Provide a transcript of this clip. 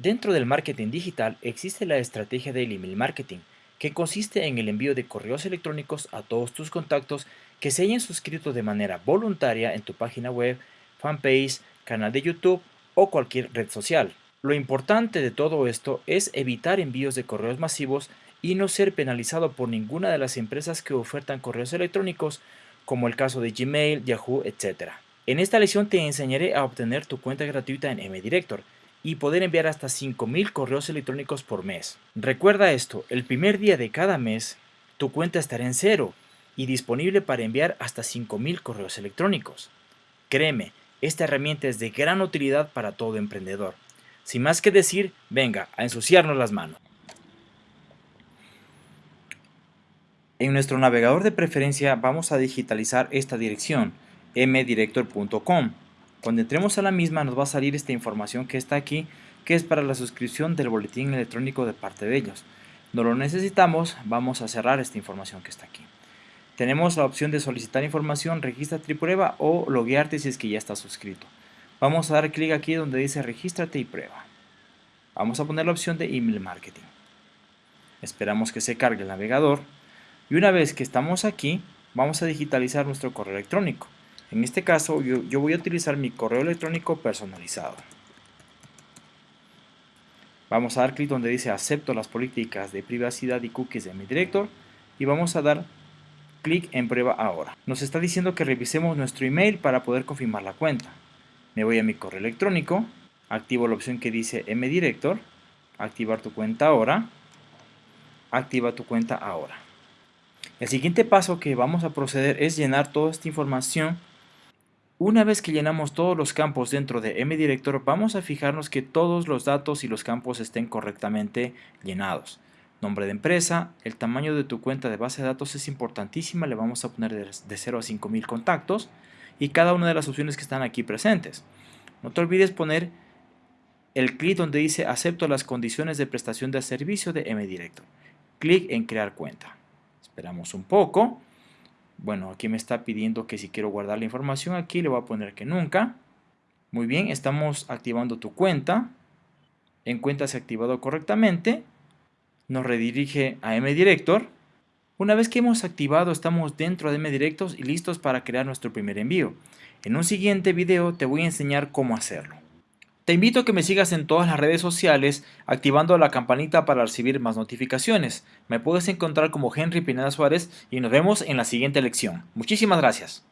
Dentro del marketing digital existe la estrategia del email marketing, que consiste en el envío de correos electrónicos a todos tus contactos que se hayan suscrito de manera voluntaria en tu página web, fanpage, canal de YouTube o cualquier red social. Lo importante de todo esto es evitar envíos de correos masivos y no ser penalizado por ninguna de las empresas que ofertan correos electrónicos, como el caso de Gmail, Yahoo, etc. En esta lección te enseñaré a obtener tu cuenta gratuita en MDirector y poder enviar hasta 5.000 correos electrónicos por mes. Recuerda esto, el primer día de cada mes, tu cuenta estará en cero y disponible para enviar hasta 5.000 correos electrónicos. Créeme, esta herramienta es de gran utilidad para todo emprendedor. Sin más que decir, venga, a ensuciarnos las manos. En nuestro navegador de preferencia vamos a digitalizar esta dirección, mdirector.com. Cuando entremos a la misma nos va a salir esta información que está aquí, que es para la suscripción del boletín electrónico de parte de ellos. No lo necesitamos, vamos a cerrar esta información que está aquí. Tenemos la opción de solicitar información, regístrate y prueba o loguearte si es que ya estás suscrito. Vamos a dar clic aquí donde dice regístrate y prueba. Vamos a poner la opción de email marketing. Esperamos que se cargue el navegador. Y una vez que estamos aquí, vamos a digitalizar nuestro correo electrónico. En este caso, yo, voy a utilizar mi correo electrónico personalizado. Vamos a dar clic donde dice acepto las políticas de privacidad y cookies de mi director y vamos a dar clic en prueba ahora. Nos está diciendo que revisemos nuestro email para poder confirmar la cuenta. Me voy a mi correo electrónico, activo la opción que dice mdirector, activar tu cuenta ahora, activa tu cuenta ahora. El siguiente paso que vamos a proceder es llenar toda esta información. Una vez que llenamos todos los campos dentro de mdirector, vamos a fijarnos que todos los datos y los campos estén correctamente llenados. Nombre de empresa, el tamaño de tu cuenta de base de datos es importantísima, le vamos a poner de 0 a 5000 contactos y cada una de las opciones que están aquí presentes. No te olvides poner el clic donde dice acepto las condiciones de prestación de servicio de MDirector. Clic en crear cuenta. Esperamos un poco. Bueno, aquí me está pidiendo que si quiero guardar la información aquí le voy a poner que nunca. Muy bien, estamos activando tu cuenta. En cuenta se ha activado correctamente. Nos redirige a MDirector una vez que hemos activado estamos dentro de MDirectos y listos para crear nuestro primer envío. En un siguiente video te voy a enseñar cómo hacerlo. Te invito a que me sigas en todas las redes sociales activando la campanita para recibir más notificaciones. Me puedes encontrar como Henry Pineda Suárez y nos vemos en la siguiente lección. Muchísimas gracias.